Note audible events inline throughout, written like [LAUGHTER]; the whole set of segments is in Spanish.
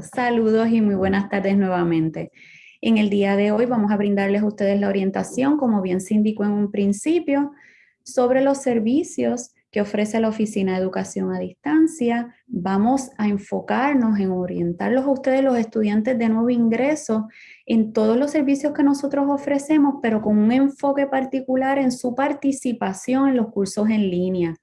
Saludos y muy buenas tardes nuevamente. En el día de hoy vamos a brindarles a ustedes la orientación, como bien se indicó en un principio, sobre los servicios que ofrece la Oficina de Educación a Distancia. Vamos a enfocarnos en orientarlos a ustedes, los estudiantes de nuevo ingreso, en todos los servicios que nosotros ofrecemos, pero con un enfoque particular en su participación en los cursos en línea,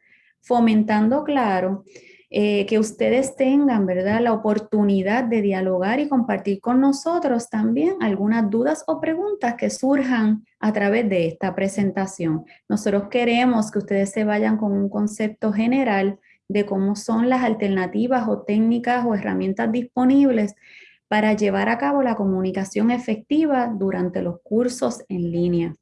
fomentando, claro, eh, que ustedes tengan, ¿verdad?, la oportunidad de dialogar y compartir con nosotros también algunas dudas o preguntas que surjan a través de esta presentación. Nosotros queremos que ustedes se vayan con un concepto general de cómo son las alternativas o técnicas o herramientas disponibles para llevar a cabo la comunicación efectiva durante los cursos en línea.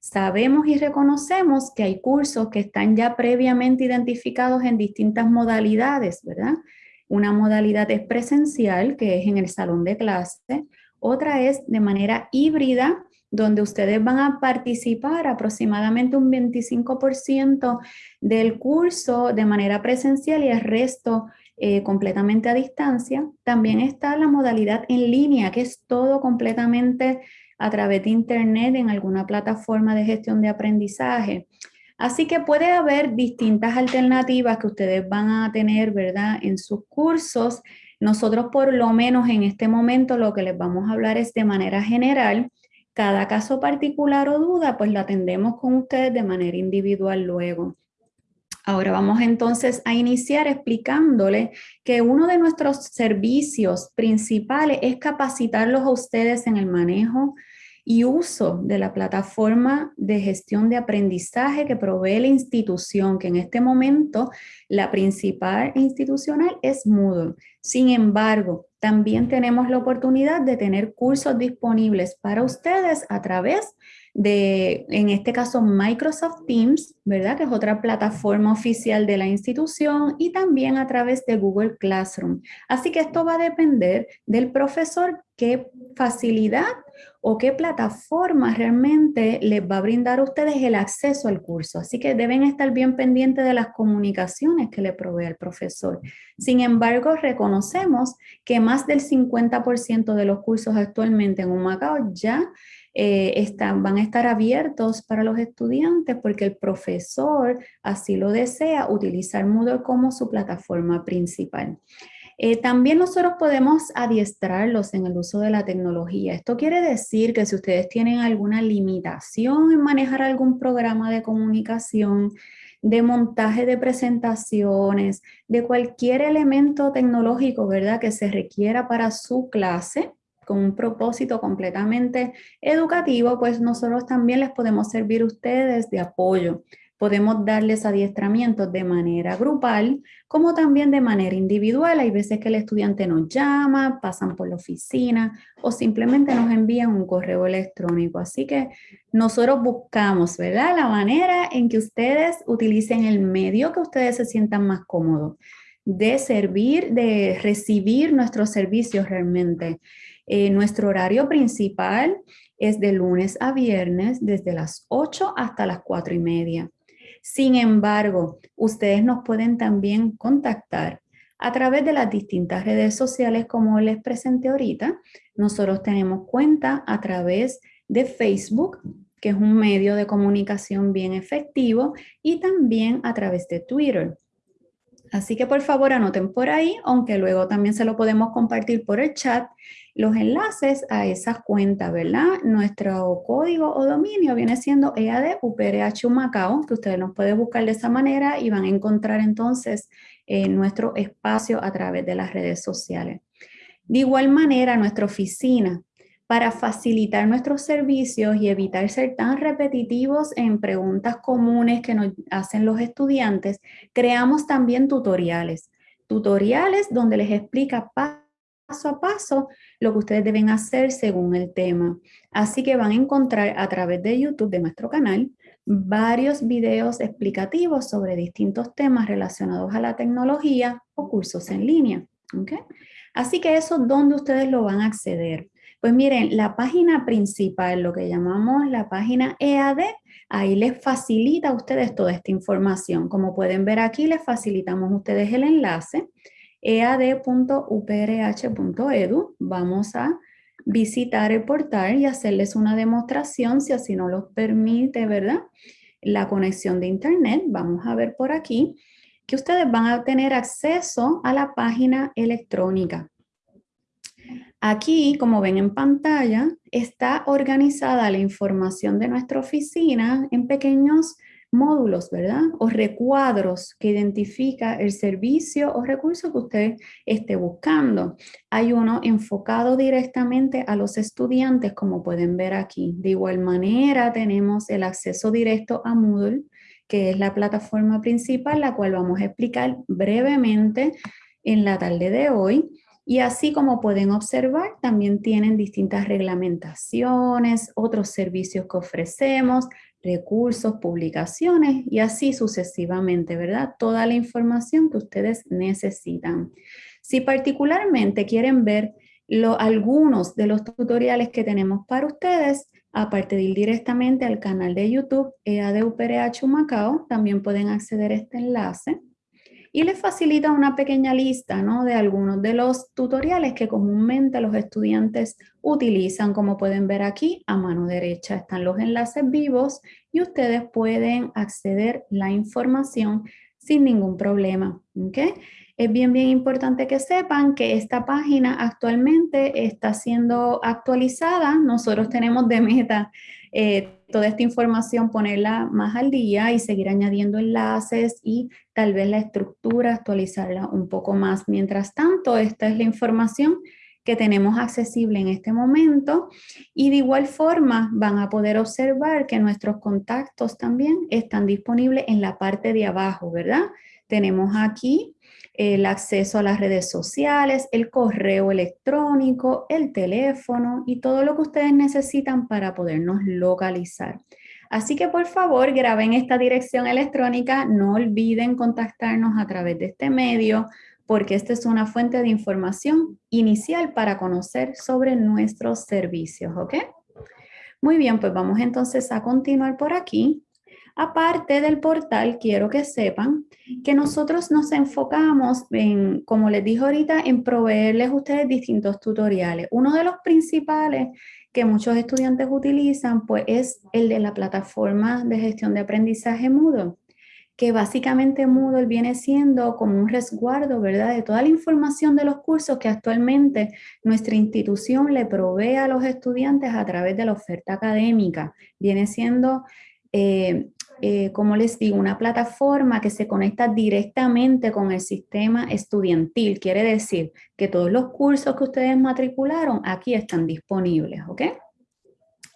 Sabemos y reconocemos que hay cursos que están ya previamente identificados en distintas modalidades, ¿verdad? Una modalidad es presencial, que es en el salón de clase. Otra es de manera híbrida, donde ustedes van a participar aproximadamente un 25% del curso de manera presencial y el resto eh, completamente a distancia. También está la modalidad en línea, que es todo completamente a través de internet en alguna plataforma de gestión de aprendizaje. Así que puede haber distintas alternativas que ustedes van a tener, ¿verdad? En sus cursos. Nosotros por lo menos en este momento lo que les vamos a hablar es de manera general. Cada caso particular o duda, pues la atendemos con ustedes de manera individual luego. Ahora vamos entonces a iniciar explicándole que uno de nuestros servicios principales es capacitarlos a ustedes en el manejo y uso de la plataforma de gestión de aprendizaje que provee la institución, que en este momento la principal institucional es Moodle. Sin embargo, también tenemos la oportunidad de tener cursos disponibles para ustedes a través de, en este caso, Microsoft Teams, ¿verdad? Que es otra plataforma oficial de la institución y también a través de Google Classroom. Así que esto va a depender del profesor qué facilidad o qué plataforma realmente les va a brindar a ustedes el acceso al curso. Así que deben estar bien pendientes de las comunicaciones que le provee el profesor. Sin embargo, reconocemos que más del 50% de los cursos actualmente en Humacao ya eh, están, van a estar abiertos para los estudiantes porque el profesor así lo desea utilizar Moodle como su plataforma principal. Eh, también nosotros podemos adiestrarlos en el uso de la tecnología. Esto quiere decir que si ustedes tienen alguna limitación en manejar algún programa de comunicación, de montaje de presentaciones, de cualquier elemento tecnológico, ¿verdad? Que se requiera para su clase, con un propósito completamente educativo, pues nosotros también les podemos servir a ustedes de apoyo. Podemos darles adiestramientos de manera grupal, como también de manera individual. Hay veces que el estudiante nos llama, pasan por la oficina o simplemente nos envían un correo electrónico. Así que nosotros buscamos, ¿verdad? La manera en que ustedes utilicen el medio que ustedes se sientan más cómodos de servir, de recibir nuestros servicios realmente. Eh, nuestro horario principal es de lunes a viernes desde las 8 hasta las 4 y media. Sin embargo, ustedes nos pueden también contactar a través de las distintas redes sociales como les presenté ahorita. Nosotros tenemos cuenta a través de Facebook, que es un medio de comunicación bien efectivo, y también a través de Twitter. Así que por favor anoten por ahí, aunque luego también se lo podemos compartir por el chat los enlaces a esas cuentas, ¿verdad? Nuestro código o dominio viene siendo EAD UPRH Macao, que ustedes nos pueden buscar de esa manera y van a encontrar entonces eh, nuestro espacio a través de las redes sociales. De igual manera, nuestra oficina, para facilitar nuestros servicios y evitar ser tan repetitivos en preguntas comunes que nos hacen los estudiantes, creamos también tutoriales. Tutoriales donde les explica paso a paso lo que ustedes deben hacer según el tema. Así que van a encontrar a través de YouTube de nuestro canal varios videos explicativos sobre distintos temas relacionados a la tecnología o cursos en línea. Así que eso, ¿dónde ustedes lo van a acceder? Pues miren, la página principal, lo que llamamos la página EAD, ahí les facilita a ustedes toda esta información. Como pueden ver aquí, les facilitamos a ustedes el enlace ead.uprh.edu. Vamos a visitar el portal y hacerles una demostración, si así no lo permite, ¿verdad? La conexión de internet. Vamos a ver por aquí que ustedes van a tener acceso a la página electrónica. Aquí, como ven en pantalla, está organizada la información de nuestra oficina en pequeños módulos, ¿verdad? O recuadros que identifica el servicio o recurso que usted esté buscando. Hay uno enfocado directamente a los estudiantes, como pueden ver aquí. De igual manera, tenemos el acceso directo a Moodle, que es la plataforma principal, la cual vamos a explicar brevemente en la tarde de hoy. Y así como pueden observar, también tienen distintas reglamentaciones, otros servicios que ofrecemos, recursos, publicaciones y así sucesivamente, ¿verdad? Toda la información que ustedes necesitan. Si particularmente quieren ver algunos de los tutoriales que tenemos para ustedes, aparte de ir directamente al canal de YouTube EADUPRH Macao, también pueden acceder a este enlace y les facilita una pequeña lista ¿no? de algunos de los tutoriales que comúnmente los estudiantes utilizan. Como pueden ver aquí, a mano derecha están los enlaces vivos y ustedes pueden acceder la información sin ningún problema. ¿okay? Es bien, bien importante que sepan que esta página actualmente está siendo actualizada. Nosotros tenemos de meta eh, toda esta información ponerla más al día y seguir añadiendo enlaces y tal vez la estructura actualizarla un poco más. Mientras tanto, esta es la información que tenemos accesible en este momento y de igual forma van a poder observar que nuestros contactos también están disponibles en la parte de abajo, ¿verdad? Tenemos aquí el acceso a las redes sociales, el correo electrónico, el teléfono y todo lo que ustedes necesitan para podernos localizar. Así que por favor graben esta dirección electrónica, no olviden contactarnos a través de este medio porque esta es una fuente de información inicial para conocer sobre nuestros servicios, ¿ok? Muy bien, pues vamos entonces a continuar por aquí. Aparte del portal, quiero que sepan que nosotros nos enfocamos en, como les dije ahorita, en proveerles a ustedes distintos tutoriales. Uno de los principales que muchos estudiantes utilizan, pues es el de la plataforma de gestión de aprendizaje Moodle, que básicamente Moodle viene siendo como un resguardo, ¿verdad?, de toda la información de los cursos que actualmente nuestra institución le provee a los estudiantes a través de la oferta académica. Viene siendo eh, eh, como les digo, una plataforma que se conecta directamente con el sistema estudiantil. Quiere decir que todos los cursos que ustedes matricularon aquí están disponibles, ¿ok?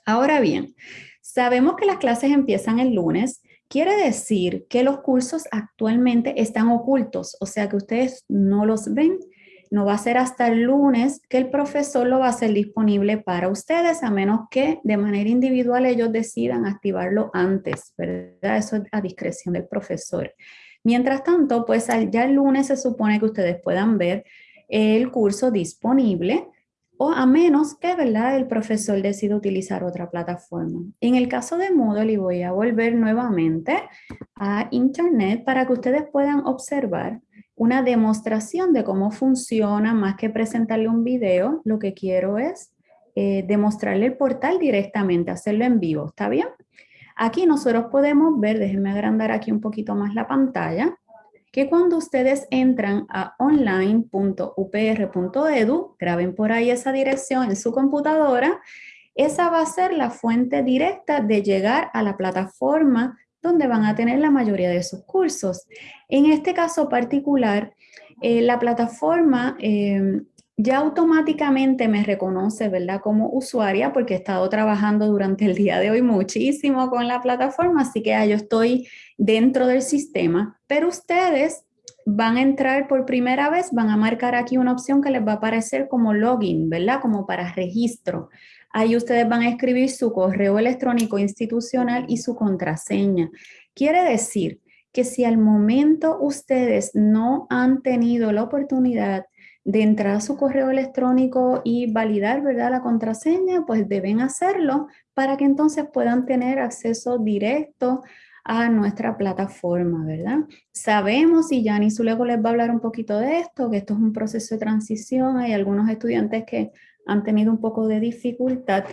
Ahora bien, sabemos que las clases empiezan el lunes. Quiere decir que los cursos actualmente están ocultos, o sea que ustedes no los ven no va a ser hasta el lunes que el profesor lo va a hacer disponible para ustedes, a menos que de manera individual ellos decidan activarlo antes, ¿verdad? Eso es a discreción del profesor. Mientras tanto, pues ya el lunes se supone que ustedes puedan ver el curso disponible o a menos que ¿verdad? el profesor decida utilizar otra plataforma. En el caso de Moodle, y voy a volver nuevamente a Internet para que ustedes puedan observar una demostración de cómo funciona, más que presentarle un video, lo que quiero es eh, demostrarle el portal directamente, hacerlo en vivo, ¿está bien? Aquí nosotros podemos ver, déjenme agrandar aquí un poquito más la pantalla, que cuando ustedes entran a online.upr.edu, graben por ahí esa dirección en su computadora, esa va a ser la fuente directa de llegar a la plataforma donde van a tener la mayoría de sus cursos. En este caso particular, eh, la plataforma em, ya automáticamente me reconoce, ¿verdad? Como usuaria, porque he estado trabajando durante el día de hoy muchísimo con la plataforma, así que ya yo estoy dentro del sistema, pero ustedes van a entrar por primera vez, van a marcar aquí una opción que les va a aparecer como login, ¿verdad? Como para registro. Ahí ustedes van a escribir su correo electrónico institucional y su contraseña. Quiere decir que si al momento ustedes no han tenido la oportunidad de entrar a su correo electrónico y validar ¿verdad? la contraseña, pues deben hacerlo para que entonces puedan tener acceso directo a nuestra plataforma, ¿verdad? Sabemos, y Janice luego les va a hablar un poquito de esto, que esto es un proceso de transición, hay algunos estudiantes que han tenido un poco de dificultad,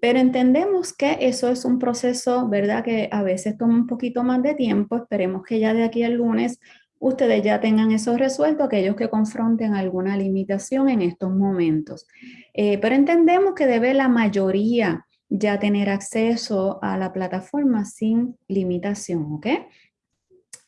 pero entendemos que eso es un proceso, ¿verdad? Que a veces toma un poquito más de tiempo, esperemos que ya de aquí al lunes ustedes ya tengan eso resuelto, aquellos que confronten alguna limitación en estos momentos. Eh, pero entendemos que debe la mayoría ya tener acceso a la plataforma sin limitación, ¿ok?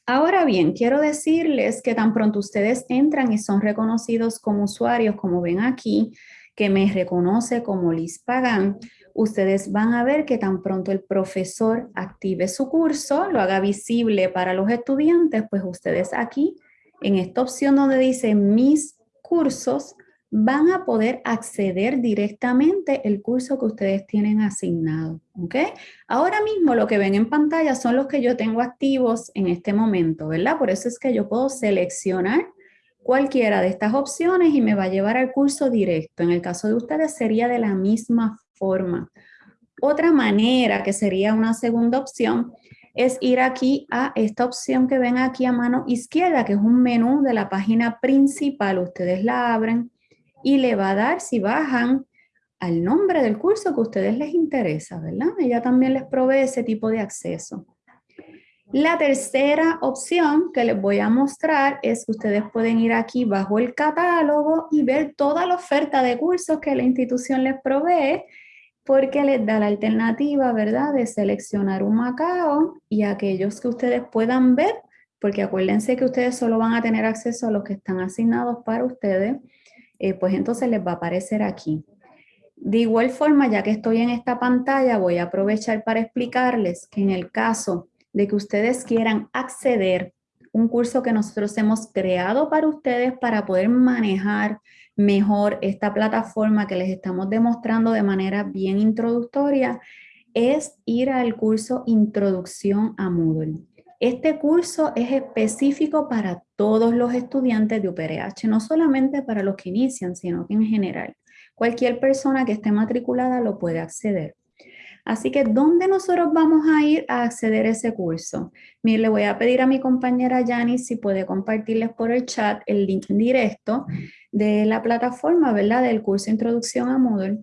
Ahora bien, quiero decirles que tan pronto ustedes entran y son reconocidos como usuarios, como ven aquí, que me reconoce como Liz Pagan, ustedes van a ver que tan pronto el profesor active su curso, lo haga visible para los estudiantes, pues ustedes aquí, en esta opción donde dice mis cursos, van a poder acceder directamente el curso que ustedes tienen asignado, ¿ok? Ahora mismo lo que ven en pantalla son los que yo tengo activos en este momento, ¿verdad? Por eso es que yo puedo seleccionar cualquiera de estas opciones y me va a llevar al curso directo. En el caso de ustedes sería de la misma forma. Otra manera que sería una segunda opción es ir aquí a esta opción que ven aquí a mano izquierda, que es un menú de la página principal. Ustedes la abren y le va a dar, si bajan, al nombre del curso que a ustedes les interesa, ¿verdad? Ella también les provee ese tipo de acceso. La tercera opción que les voy a mostrar es que ustedes pueden ir aquí bajo el catálogo y ver toda la oferta de cursos que la institución les provee porque les da la alternativa, ¿verdad?, de seleccionar un Macao y aquellos que ustedes puedan ver, porque acuérdense que ustedes solo van a tener acceso a los que están asignados para ustedes, eh, pues entonces les va a aparecer aquí. De igual forma, ya que estoy en esta pantalla, voy a aprovechar para explicarles que en el caso de que ustedes quieran acceder un curso que nosotros hemos creado para ustedes para poder manejar mejor esta plataforma que les estamos demostrando de manera bien introductoria, es ir al curso Introducción a Moodle. Este curso es específico para todos los estudiantes de UPRH, no solamente para los que inician, sino que en general. Cualquier persona que esté matriculada lo puede acceder. Así que, ¿dónde nosotros vamos a ir a acceder a ese curso? Mire, le voy a pedir a mi compañera Yani si puede compartirles por el chat el link directo de la plataforma, ¿verdad? Del curso Introducción a Moodle.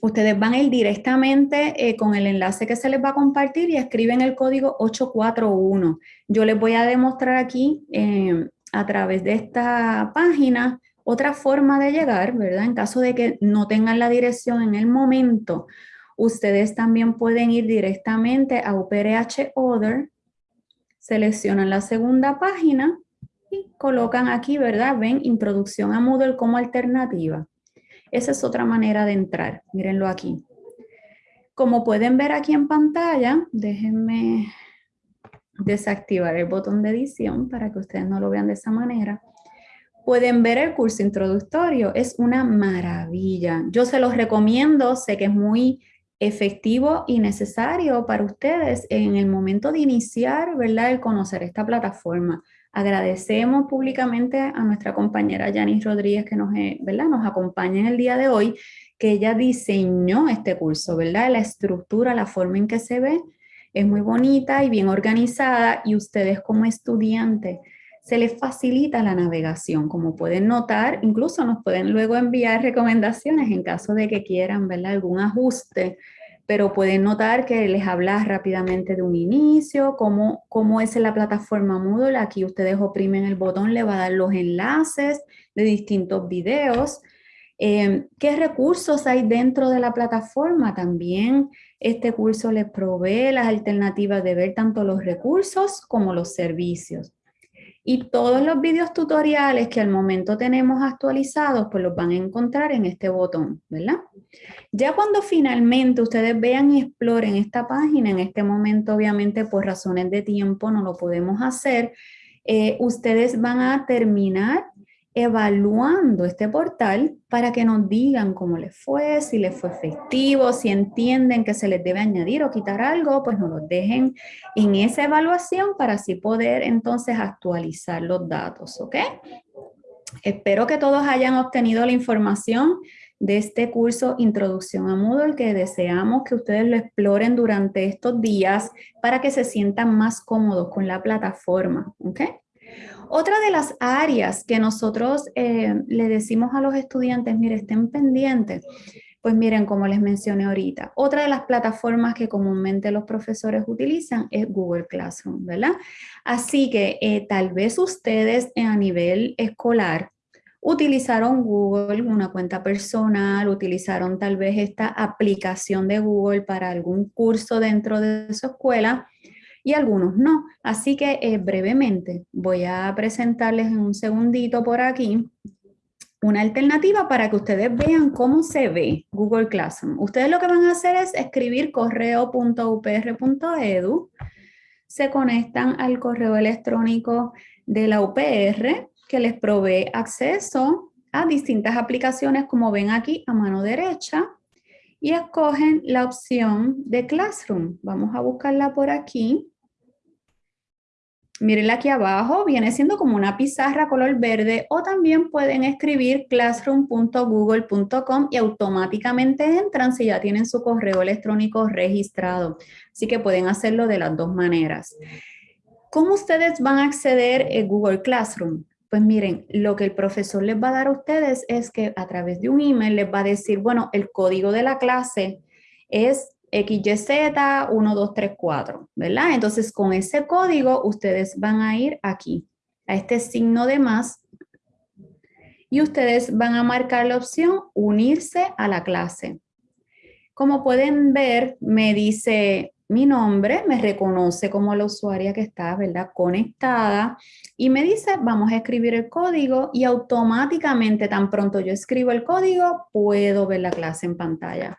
Ustedes van a ir directamente eh, con el enlace que se les va a compartir y escriben el código 841. Yo les voy a demostrar aquí eh, a través de esta página otra forma de llegar, ¿verdad? En caso de que no tengan la dirección en el momento, Ustedes también pueden ir directamente a UPRH Other, seleccionan la segunda página y colocan aquí, ¿verdad? Ven Introducción a Moodle como alternativa. Esa es otra manera de entrar, mírenlo aquí. Como pueden ver aquí en pantalla, déjenme desactivar el botón de edición para que ustedes no lo vean de esa manera. Pueden ver el curso introductorio, es una maravilla. Yo se los recomiendo, sé que es muy efectivo y necesario para ustedes en el momento de iniciar, ¿verdad?, el conocer esta plataforma. Agradecemos públicamente a nuestra compañera Janice Rodríguez que nos, eh, ¿verdad? nos acompaña en el día de hoy, que ella diseñó este curso, ¿verdad? La estructura, la forma en que se ve es muy bonita y bien organizada y ustedes como estudiantes se les facilita la navegación. Como pueden notar, incluso nos pueden luego enviar recomendaciones en caso de que quieran ¿verdad? algún ajuste, pero pueden notar que les habla rápidamente de un inicio, cómo, cómo es la plataforma Moodle. Aquí ustedes oprimen el botón, le va a dar los enlaces de distintos videos. Eh, ¿Qué recursos hay dentro de la plataforma? También este curso les provee las alternativas de ver tanto los recursos como los servicios. Y todos los videos tutoriales que al momento tenemos actualizados, pues los van a encontrar en este botón, ¿verdad? Ya cuando finalmente ustedes vean y exploren esta página, en este momento obviamente por razones de tiempo no lo podemos hacer, eh, ustedes van a terminar evaluando este portal para que nos digan cómo les fue, si les fue efectivo, si entienden que se les debe añadir o quitar algo, pues nos lo dejen en esa evaluación para así poder entonces actualizar los datos, ¿ok? Espero que todos hayan obtenido la información. de este curso Introducción a Moodle que deseamos que ustedes lo exploren durante estos días para que se sientan más cómodos con la plataforma. ¿okay? Otra de las áreas que nosotros eh, le decimos a los estudiantes, mire, estén pendientes, pues miren, como les mencioné ahorita, otra de las plataformas que comúnmente los profesores utilizan es Google Classroom, ¿verdad? Así que eh, tal vez ustedes a nivel escolar utilizaron Google, una cuenta personal, utilizaron tal vez esta aplicación de Google para algún curso dentro de su escuela, y algunos no. Así que eh, brevemente voy a presentarles en un segundito por aquí una alternativa para que ustedes vean cómo se ve Google Classroom. Ustedes lo que van a hacer es escribir correo.upr.edu, se conectan al correo electrónico de la UPR que les provee acceso a distintas aplicaciones como ven aquí a mano derecha y escogen la opción de Classroom. Vamos a buscarla por aquí. Mírenla aquí abajo, viene siendo como una pizarra color verde o también pueden escribir classroom.google.com y automáticamente entran si ya tienen su correo electrónico registrado. Así que pueden hacerlo de las dos maneras. ¿Cómo ustedes van a acceder a Google Classroom? Pues miren, lo que el profesor les va a dar a ustedes es que a través de un email les va a decir, bueno, el código de la clase es XYZ1234, ¿verdad? Entonces con ese código ustedes van a ir aquí, a este signo de más, y ustedes van a marcar la opción unirse a la clase. Como pueden ver, me dice mi nombre, me reconoce como la usuaria que está, ¿verdad? Conectada y me dice, vamos a escribir el código y automáticamente, tan pronto yo escribo el código, puedo ver la clase en pantalla.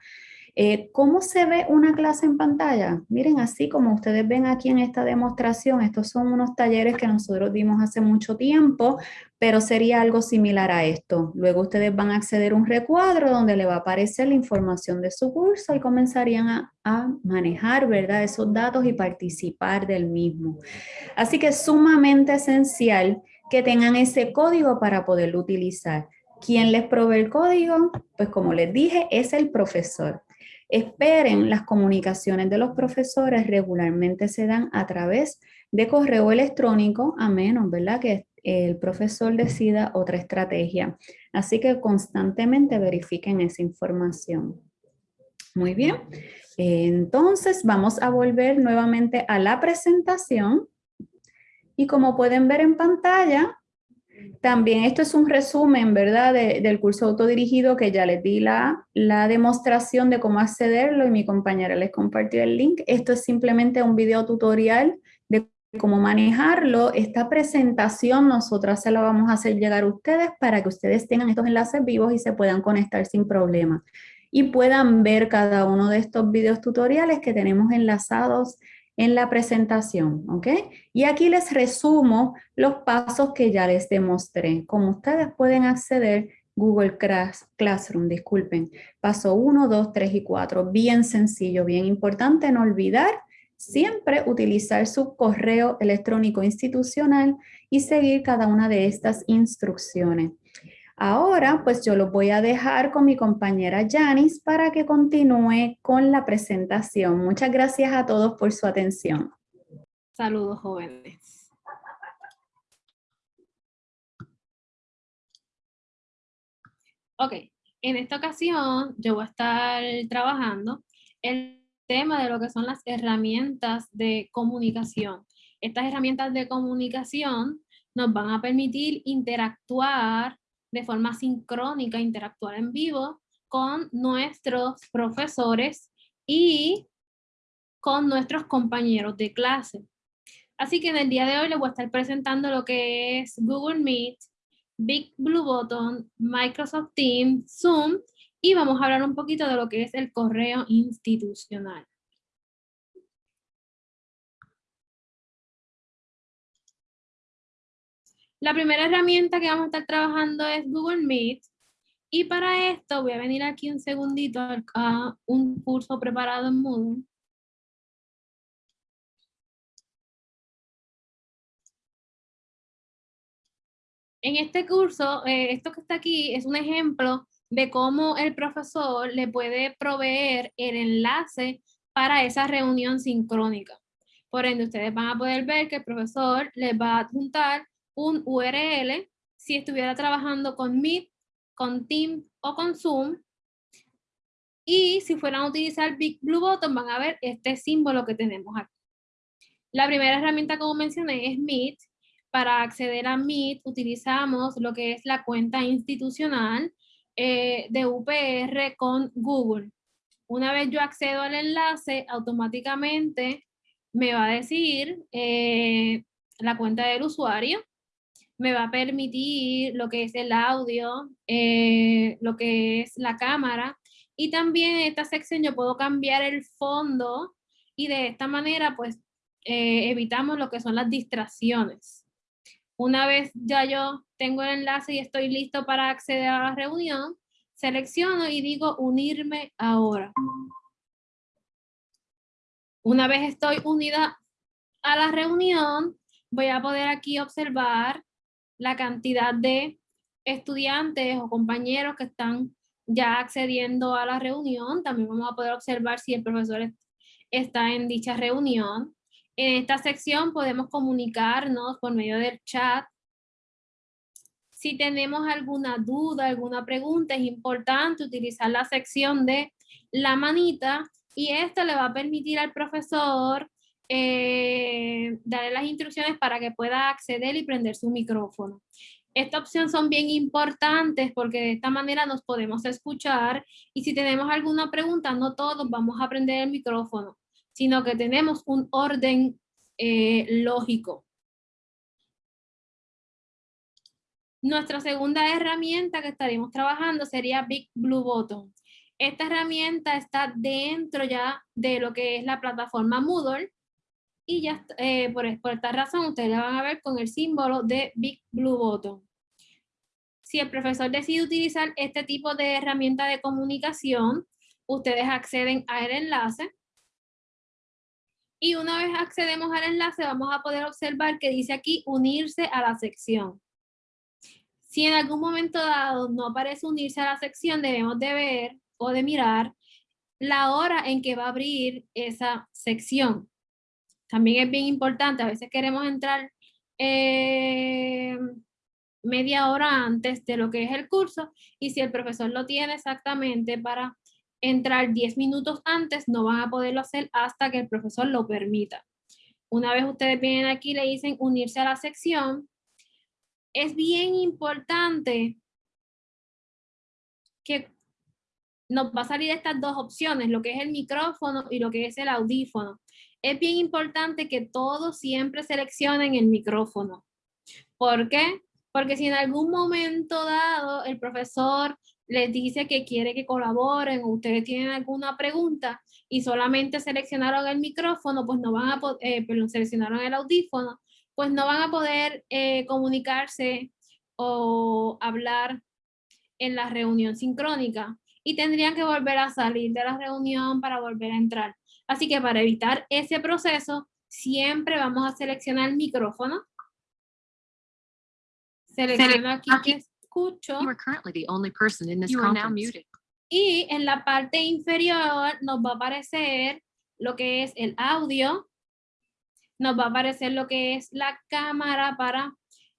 Eh, ¿Cómo se ve una clase en pantalla? Miren, así como ustedes ven aquí en esta demostración, estos son unos talleres que nosotros dimos hace mucho tiempo, pero sería algo similar a esto. Luego ustedes van a acceder a un recuadro donde le va a aparecer la información de su curso y comenzarían a, manejar, ¿verdad? Esos datos y participar del mismo. Así que es sumamente esencial que tengan ese código para poderlo utilizar. ¿Quién les provee el código? Pues como les dije, es el profesor. Esperen, las comunicaciones de los profesores regularmente se dan a través de correo electrónico, a menos, ¿verdad? Que el profesor decida otra estrategia. Así que constantemente verifiquen esa información. Muy bien. Entonces vamos a volver nuevamente a la presentación. Y como pueden ver en pantalla, también esto es un resumen, ¿verdad? del curso autodirigido que ya les di la, la demostración de cómo accederlo y mi compañera les compartió el link. Esto es simplemente un video tutorial de cómo manejarlo. Esta presentación nosotras se la vamos a hacer llegar a ustedes para que ustedes tengan estos enlaces vivos y se puedan conectar sin problema. Y puedan ver cada uno de estos videos tutoriales que tenemos enlazados en la presentación, ¿ok? Y aquí les resumo los pasos que ya les demostré. Como ustedes pueden acceder Google Classroom, disculpen. Paso 1, 2, 3 y 4. Bien sencillo, bien importante no olvidar siempre utilizar su correo electrónico institucional y seguir cada una de estas instrucciones. Ahora, pues yo lo voy a dejar con mi compañera Janice para que continúe con la presentación. Muchas gracias a todos por su atención. Saludos, jóvenes. Ok, en esta ocasión yo voy a estar trabajando el tema de lo que son las herramientas de comunicación. Estas herramientas de comunicación nos van a permitir interactuar de forma sincrónica, interactuar en vivo con nuestros profesores y con nuestros compañeros de clase. Así que en el día de hoy les voy a estar presentando lo que es Google Meet, Big Blue Button, Microsoft Teams, Zoom y vamos a hablar un poquito de lo que es el correo institucional. La primera herramienta que vamos a estar trabajando es Google Meet. Y para esto voy a venir aquí un segundito a un curso preparado en Moodle. En este curso, eh, esto que está aquí es un ejemplo de cómo el profesor le puede proveer el enlace para esa reunión sincrónica. Por ende, ustedes van a poder ver que el profesor les va a adjuntar un URL si estuviera trabajando con Meet, con Teams o con Zoom. Y si fueran a utilizar Big Blue Button, van a ver este símbolo que tenemos aquí. La primera herramienta, como mencioné, es Meet. Para acceder a Meet, utilizamos lo que es la cuenta institucional eh, de UPR con Google. Una vez yo accedo al enlace, automáticamente me va a decir eh, la cuenta del usuario, me va a permitir lo que es el audio, eh, lo que es la cámara, y también en esta sección yo puedo cambiar el fondo y de esta manera pues evitamos lo que son las distracciones. Una vez ya yo tengo el enlace y estoy listo para acceder a la reunión, selecciono y digo unirme ahora. Una vez estoy unida a la reunión, voy a poder aquí observar la cantidad de estudiantes o compañeros que están ya accediendo a la reunión. También vamos a poder observar si el profesor está en dicha reunión. En esta sección podemos comunicarnos por medio del chat. Si tenemos alguna duda, alguna pregunta, es importante utilizar la sección de la manita y esto le va a permitir al profesor eh, darle las instrucciones para que pueda acceder y prender su micrófono. Esta opción son bien importantes porque de esta manera nos podemos escuchar y si tenemos alguna pregunta, no todos vamos a prender el micrófono sino que tenemos un orden eh, lógico. Nuestra segunda herramienta que estaremos trabajando sería Big Blue Button. Esta herramienta está dentro ya de lo que es la plataforma Moodle y ya eh, por, por, esta razón ustedes la van a ver con el símbolo de Big Blue Button. Si el profesor decide utilizar este tipo de herramienta de comunicación, ustedes acceden al enlace y una vez accedemos al enlace vamos a poder observar que dice aquí unirse a la sección. Si en algún momento dado no aparece unirse a la sección, debemos de ver o de mirar la hora en que va a abrir esa sección. También es bien importante, a veces queremos entrar eh, media hora antes de lo que es el curso y si el profesor lo tiene exactamente para entrar 10 minutos antes, no van a poderlo hacer hasta que el profesor lo permita. Una vez ustedes vienen aquí le dicen unirse a la sección, es bien importante que nos va a salir estas dos opciones, lo que es el micrófono y lo que es el audífono. Es bien importante que todos siempre seleccionen el micrófono. ¿Por qué? Porque si en algún momento dado el profesor les dice que quiere que colaboren o ustedes tienen alguna pregunta y solamente seleccionaron el micrófono, pues no van a poder, eh, seleccionaron el audífono, pues no van a poder eh, comunicarse o hablar en la reunión sincrónica y tendrían que volver a salir de la reunión para volver a entrar. Así que para evitar ese proceso, siempre vamos a seleccionar el micrófono. Selecciono aquí, aquí escucho. Y en la parte inferior nos va a aparecer lo que es el audio. Nos va a aparecer lo que es la cámara para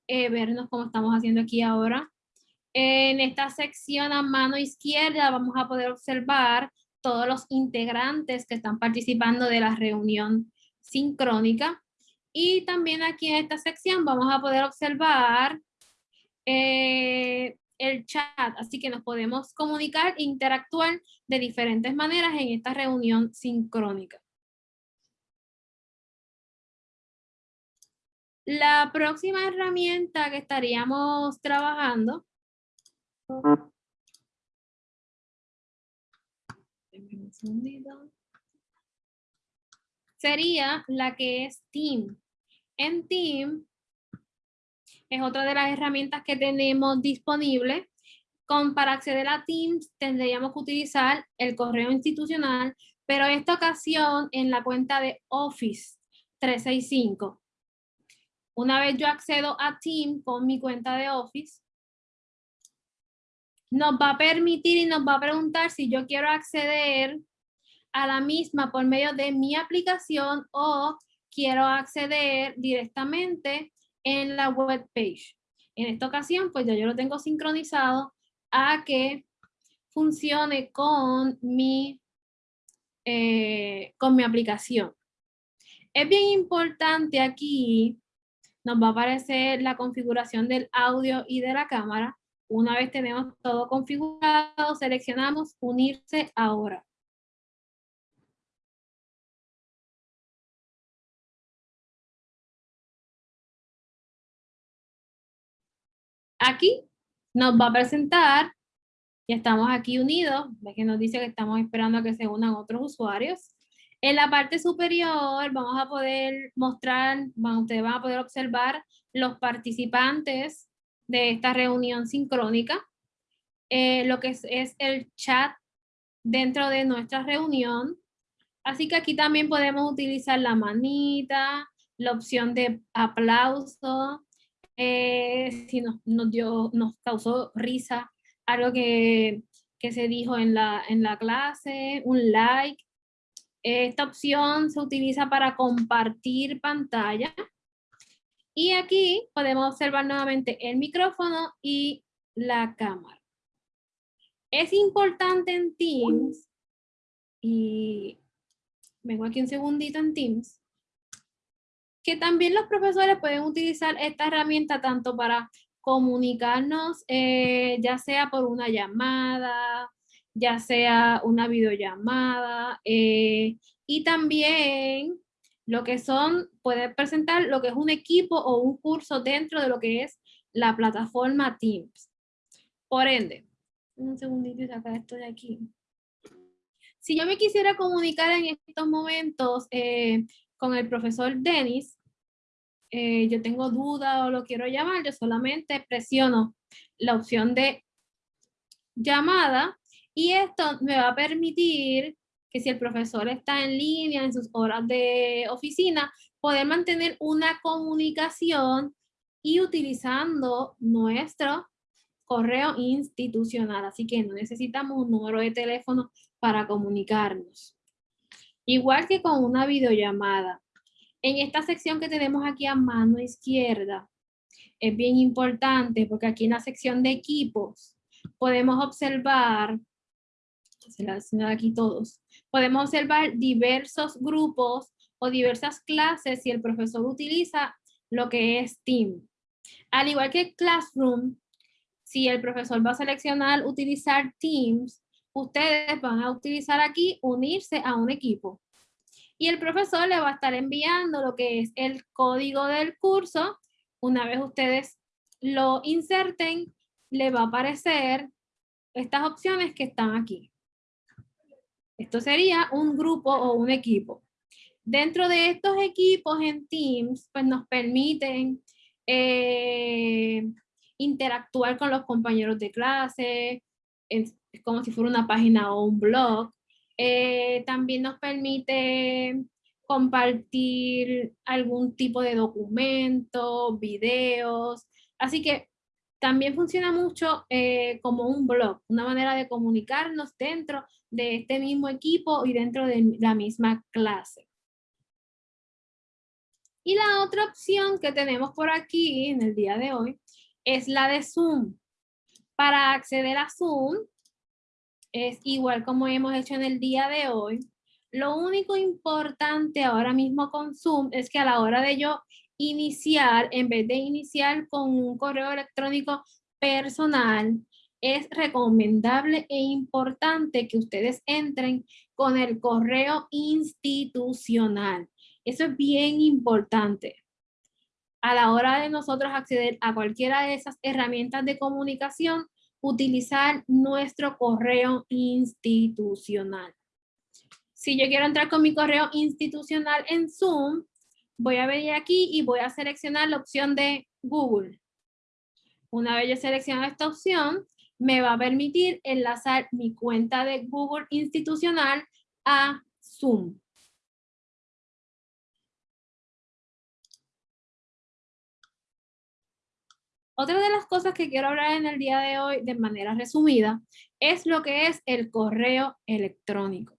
eh, vernos como estamos haciendo aquí ahora. En esta sección a mano izquierda vamos a poder observar todos los integrantes que están participando de la reunión sincrónica. Y también aquí en esta sección vamos a poder observar eh, el chat, así que nos podemos comunicar e interactuar de diferentes maneras en esta reunión sincrónica. La próxima herramienta que estaríamos trabajando sería la que es Team. En Team es otra de las herramientas que tenemos disponible. Con, para acceder a Teams tendríamos que utilizar el correo institucional, pero esta ocasión en la cuenta de Office 365. Una vez yo accedo a Teams con mi cuenta de Office, nos va a permitir y nos va a preguntar si yo quiero acceder a la misma por medio de mi aplicación o quiero acceder directamente en la web page. En esta ocasión, pues ya yo lo tengo sincronizado a que funcione con mi, eh, con mi aplicación. Es bien importante aquí, nos va a aparecer la configuración del audio y de la cámara. Una vez tenemos todo configurado, seleccionamos unirse ahora. Aquí nos va a presentar, ya estamos aquí unidos, ve que nos dice que estamos esperando a que se unan otros usuarios. En la parte superior vamos a poder mostrar, ustedes van a poder observar los participantes de esta reunión sincrónica, eh, lo que es, el chat dentro de nuestra reunión. Así que aquí también podemos utilizar la manita, la opción de aplauso, eh, si nos, nos, dio, nos causó risa algo que, que se dijo en la, en la clase, un like. Esta opción se utiliza para compartir pantalla. Y aquí podemos observar nuevamente el micrófono y la cámara. Es importante en Teams, y vengo aquí un segundito en Teams, que también los profesores pueden utilizar esta herramienta tanto para comunicarnos, eh, ya sea por una llamada, ya sea una videollamada, eh, y también lo que son, puede presentar lo que es un equipo o un curso dentro de lo que es la plataforma Teams. Por ende, un segundito y sacar esto de aquí. Si yo me quisiera comunicar en estos momentos eh, con el profesor Denis, eh, yo tengo duda o lo quiero llamar, yo solamente presiono la opción de llamada y esto me va a permitir si el profesor está en línea en sus horas de oficina, poder mantener una comunicación y utilizando nuestro correo institucional. Así que no necesitamos un número de teléfono para comunicarnos. Igual que con una videollamada. En esta sección que tenemos aquí a mano izquierda, es bien importante porque aquí en la sección de equipos podemos observar, se la aquí todos, podemos observar diversos grupos o diversas clases si el profesor utiliza lo que es Team. Al igual que Classroom, si el profesor va a seleccionar utilizar Teams, ustedes van a utilizar aquí unirse a un equipo y el profesor le va a estar enviando lo que es el código del curso. Una vez ustedes lo inserten, le va a aparecer estas opciones que están aquí. Esto sería un grupo o un equipo. Dentro de estos equipos en Teams, pues nos permiten eh, interactuar con los compañeros de clase, es como si fuera una página o un blog. Eh, también nos permite compartir algún tipo de documento, videos. Así que también funciona mucho eh, como un blog, una manera de comunicarnos dentro de este mismo equipo y dentro de la misma clase. Y la otra opción que tenemos por aquí en el día de hoy es la de Zoom. Para acceder a Zoom, es igual como hemos hecho en el día de hoy. Lo único importante ahora mismo con Zoom es que a la hora de yo iniciar, en vez de iniciar con un correo electrónico personal, es recomendable e importante que ustedes entren con el correo institucional. Eso es bien importante. A la hora de nosotros acceder a cualquiera de esas herramientas de comunicación, utilizar nuestro correo institucional. Si yo quiero entrar con mi correo institucional en Zoom, voy a venir aquí y voy a seleccionar la opción de Google. Una vez yo selecciono esta opción, me va a permitir enlazar mi cuenta de Google institucional a Zoom. Otra de las cosas que quiero hablar en el día de hoy de manera resumida es lo que es el correo electrónico.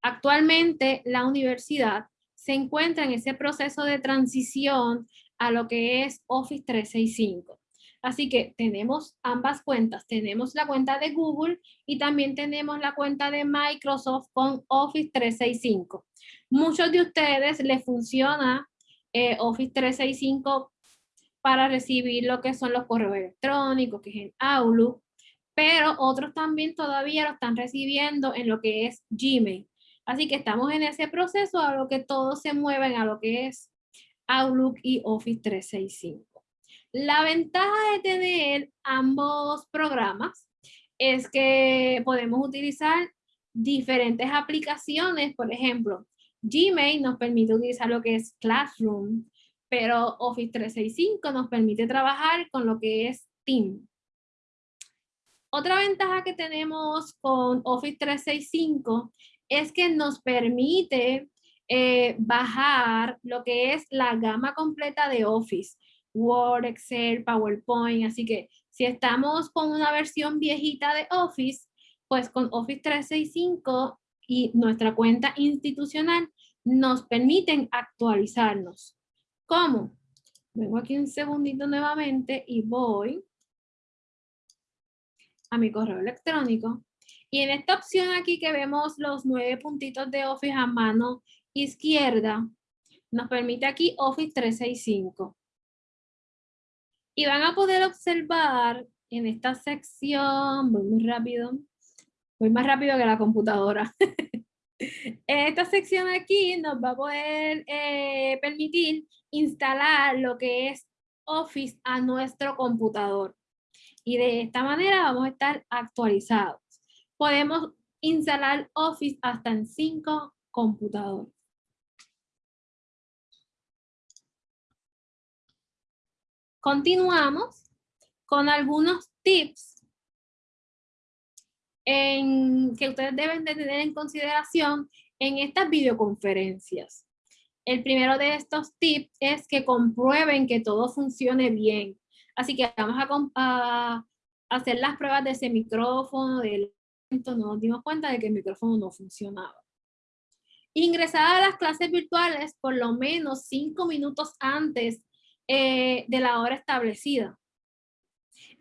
Actualmente la universidad se encuentra en ese proceso de transición a lo que es Office 365. Así que tenemos ambas cuentas. Tenemos la cuenta de Google y también tenemos la cuenta de Microsoft con Office 365. Muchos de ustedes les funciona eh, Office 365 para recibir lo que son los correos electrónicos, que es en Outlook, pero otros también todavía lo están recibiendo en lo que es Gmail. Así que estamos en ese proceso a lo que todos se mueven a lo que es Outlook y Office 365. La ventaja de tener ambos programas es que podemos utilizar diferentes aplicaciones. Por ejemplo, Gmail nos permite utilizar lo que es Classroom, pero Office 365 nos permite trabajar con lo que es Team. Otra ventaja que tenemos con Office 365 es que nos permite eh, bajar lo que es la gama completa de Office. Word, Excel, PowerPoint, así que si estamos con una versión viejita de Office, pues con Office 365 y nuestra cuenta institucional nos permiten actualizarnos. ¿Cómo? Vengo aquí un segundito nuevamente y voy a mi correo electrónico. Y en esta opción aquí que vemos los nueve puntitos de Office a mano izquierda, nos permite aquí Office 365. Y van a poder observar en esta sección, voy muy rápido, voy más rápido que la computadora. [LAUGHS] en esta sección aquí nos va a poder eh, permitir instalar lo que es Office a nuestro computador. Y de esta manera vamos a estar actualizados. Podemos instalar Office hasta en cinco computadores. Continuamos con algunos tips que ustedes deben de tener en consideración en estas videoconferencias. El primero de estos tips es que comprueben que todo funcione bien. Así que vamos a, hacer las pruebas de ese micrófono, del nos dimos cuenta de que el micrófono no funcionaba. Ingresar a las clases virtuales por lo menos cinco minutos antes eh, de la hora establecida.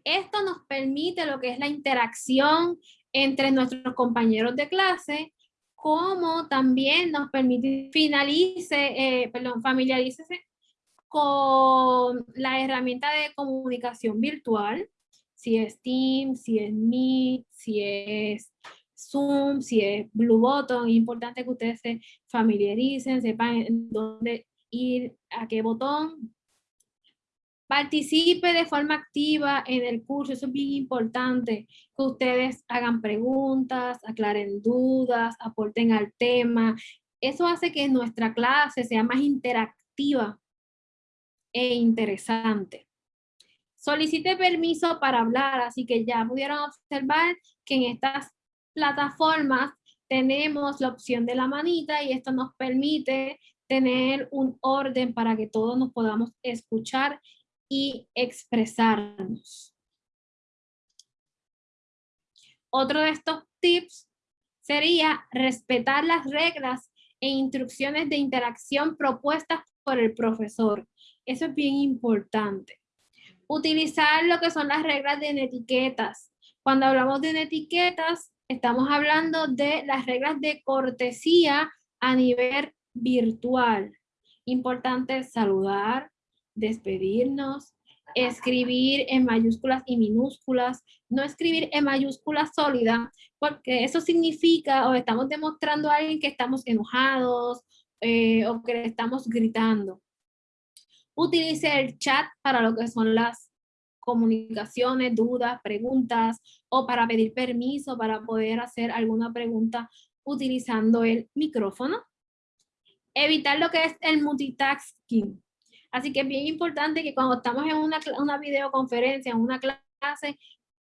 Esto nos permite lo que es la interacción entre nuestros compañeros de clase, como también nos permite finalice, eh, perdón, familiarícese con la herramienta de comunicación virtual, si es Teams, si es Meet, si es Zoom, si es Blue Button, es importante que ustedes se familiaricen, sepan dónde ir, a qué botón, Participe de forma activa en el curso, eso es bien importante, que ustedes hagan preguntas, aclaren dudas, aporten al tema. Eso hace que nuestra clase sea más interactiva e interesante. Solicite permiso para hablar, así que ya pudieron observar que en estas plataformas tenemos la opción de la manita y esto nos permite tener un orden para que todos nos podamos escuchar y expresarnos. Otro de estos tips sería respetar las reglas e instrucciones de interacción propuestas por el profesor. Eso es bien importante. Utilizar lo que son las reglas de etiquetas. Cuando hablamos de etiquetas, estamos hablando de las reglas de cortesía a nivel virtual. Importante saludar, despedirnos, escribir en mayúsculas y minúsculas, no escribir en mayúsculas sólida, porque eso significa o estamos demostrando a alguien que estamos enojados eh, o que estamos gritando. Utilice el chat para lo que son las comunicaciones, dudas, preguntas o para pedir permiso para poder hacer alguna pregunta utilizando el micrófono. Evitar lo que es el multitasking. Así que es bien importante que cuando estamos en una, una videoconferencia, en una clase,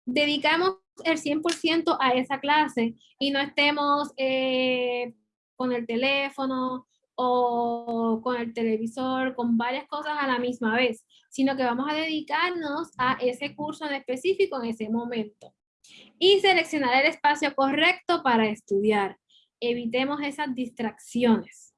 dedicamos el 100% a esa clase y no estemos eh, con el teléfono o con el televisor, con varias cosas a la misma vez. sino que vamos a dedicarnos a ese curso en específico en ese momento. Y seleccionar el espacio correcto para estudiar. Evitemos esas distracciones.